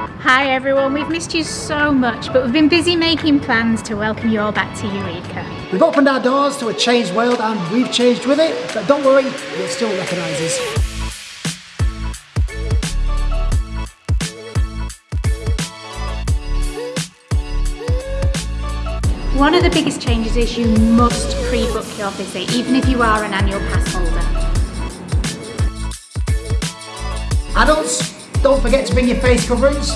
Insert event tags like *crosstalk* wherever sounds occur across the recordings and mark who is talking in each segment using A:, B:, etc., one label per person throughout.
A: Hi everyone, we've missed you so much, but we've been busy making plans to welcome you all back to Eureka.
B: We've opened our doors to a changed world and we've changed with it, but don't worry, you'll still recognise us.
A: One of the biggest changes is you must pre-book your visit, even if you are an annual pass holder.
B: Adults, don't forget to bring your face coverings.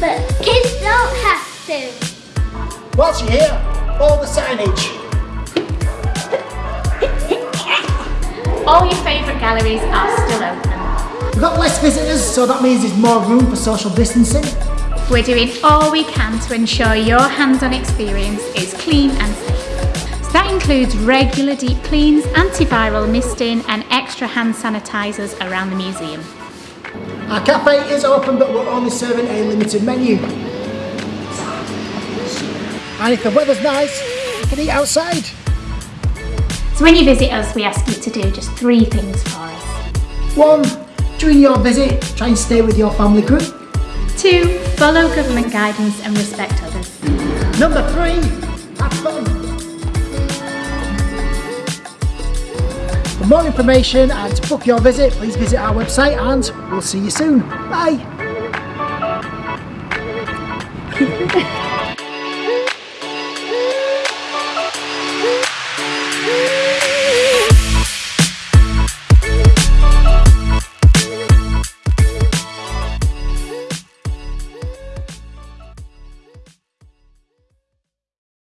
C: But kids don't have to.
B: Whilst you're here, all the signage.
A: All your favourite galleries are still open.
B: We've got less visitors, so that means there's more room for social distancing.
A: We're doing all we can to ensure your hands-on experience is clean and safe. So that includes regular deep cleans, antiviral misting and extra hand sanitisers around the museum.
B: Our cafe is open but we're only serving a limited menu. And if the weather's nice, you can eat outside.
A: So when you visit us, we ask you to do just three things for us.
B: One, during your visit, try and stay with your family group.
A: Two, follow government guidance and respect others.
B: Number three, more information and to book your visit, please visit our website and we'll see you soon. Bye. *laughs*